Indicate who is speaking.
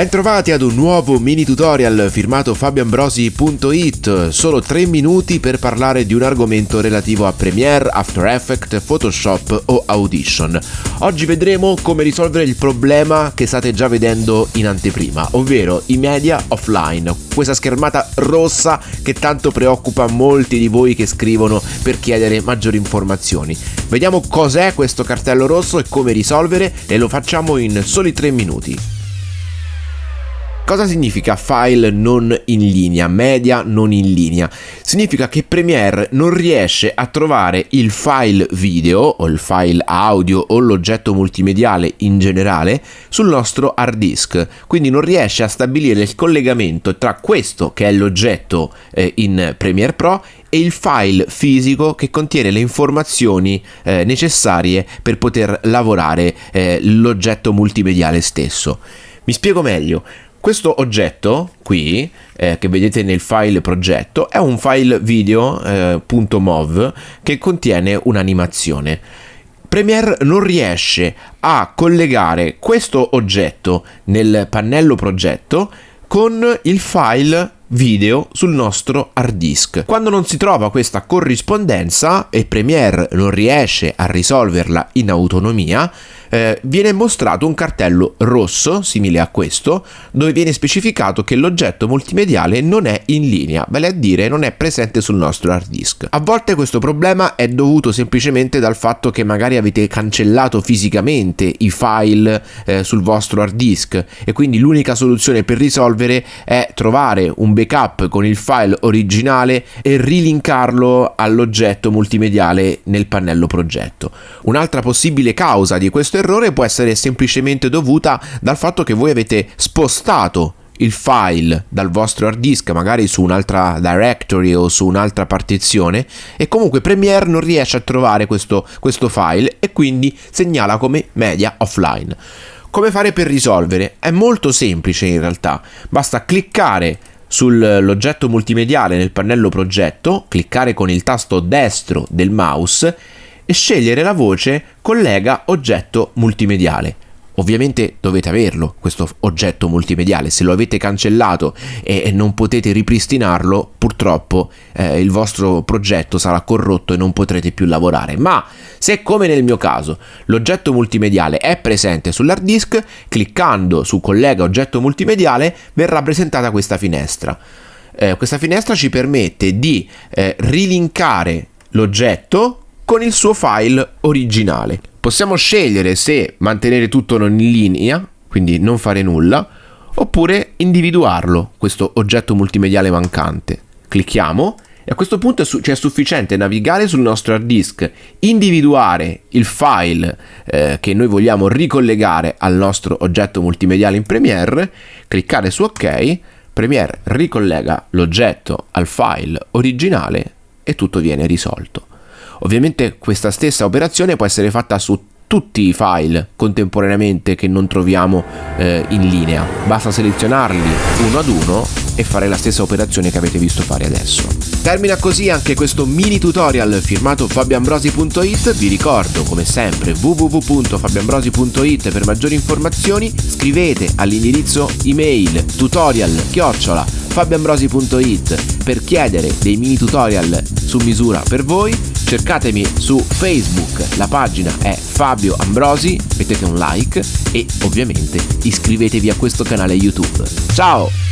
Speaker 1: Bentrovati ad un nuovo mini tutorial firmato fabioambrosi.it, solo 3 minuti per parlare di un argomento relativo a Premiere, After Effects, Photoshop o Audition. Oggi vedremo come risolvere il problema che state già vedendo in anteprima, ovvero i media offline, questa schermata rossa che tanto preoccupa molti di voi che scrivono per chiedere maggiori informazioni. Vediamo cos'è questo cartello rosso e come risolvere e lo facciamo in soli 3 minuti. Cosa significa file non in linea, media non in linea? Significa che Premiere non riesce a trovare il file video o il file audio o l'oggetto multimediale in generale sul nostro hard disk, quindi non riesce a stabilire il collegamento tra questo che è l'oggetto eh, in Premiere Pro e il file fisico che contiene le informazioni eh, necessarie per poter lavorare eh, l'oggetto multimediale stesso. Mi spiego meglio. Questo oggetto qui, eh, che vedete nel file progetto, è un file video.mov eh, che contiene un'animazione. Premiere non riesce a collegare questo oggetto nel pannello progetto con il file video sul nostro hard disk. Quando non si trova questa corrispondenza e Premiere non riesce a risolverla in autonomia, eh, viene mostrato un cartello rosso, simile a questo, dove viene specificato che l'oggetto multimediale non è in linea, vale a dire non è presente sul nostro hard disk. A volte questo problema è dovuto semplicemente dal fatto che magari avete cancellato fisicamente i file eh, sul vostro hard disk e quindi l'unica soluzione per risolvere è trovare un backup con il file originale e rilinkarlo all'oggetto multimediale nel pannello progetto. Un'altra possibile causa di questo errore può essere semplicemente dovuta dal fatto che voi avete spostato il file dal vostro hard disk magari su un'altra directory o su un'altra partizione e comunque Premiere non riesce a trovare questo, questo file e quindi segnala come media offline. Come fare per risolvere? È molto semplice in realtà, basta cliccare sull'oggetto multimediale nel pannello progetto, cliccare con il tasto destro del mouse e scegliere la voce collega oggetto multimediale. Ovviamente dovete averlo questo oggetto multimediale, se lo avete cancellato e non potete ripristinarlo, purtroppo eh, il vostro progetto sarà corrotto e non potrete più lavorare. Ma se come nel mio caso l'oggetto multimediale è presente sull'hard disk, cliccando su collega oggetto multimediale verrà presentata questa finestra. Eh, questa finestra ci permette di eh, rilinkare l'oggetto con il suo file originale. Possiamo scegliere se mantenere tutto non in linea, quindi non fare nulla, oppure individuarlo, questo oggetto multimediale mancante. Clicchiamo e a questo punto ci è sufficiente navigare sul nostro hard disk, individuare il file eh, che noi vogliamo ricollegare al nostro oggetto multimediale in Premiere, cliccare su OK, Premiere ricollega l'oggetto al file originale e tutto viene risolto. Ovviamente questa stessa operazione può essere fatta su tutti i file contemporaneamente che non troviamo eh, in linea. Basta selezionarli uno ad uno e fare la stessa operazione che avete visto fare adesso. Termina così anche questo mini tutorial firmato fabioambrosi.it. Vi ricordo come sempre www.fabioambrosi.it per maggiori informazioni. Scrivete all'indirizzo email tutorial chiocciola fabioambrosi.it per chiedere dei mini tutorial su misura per voi cercatemi su Facebook, la pagina è Fabio Ambrosi, mettete un like e ovviamente iscrivetevi a questo canale YouTube. Ciao!